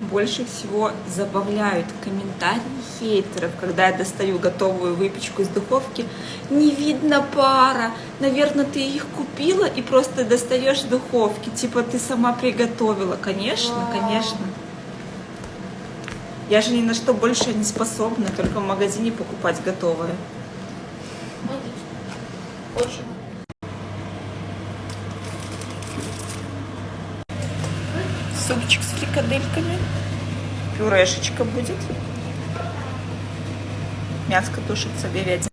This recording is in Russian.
больше всего забавляют комментарии хейтеров, когда я достаю готовую выпечку из духовки. Не видно пара, наверное, ты их купила и просто достаешь духовки, типа ты сама приготовила. Конечно, конечно. Я же ни на что больше не способна, только в магазине покупать готовое. Очень. Супчик с фрикадельками. Пюрешечка будет. Мяско тушится, говядина.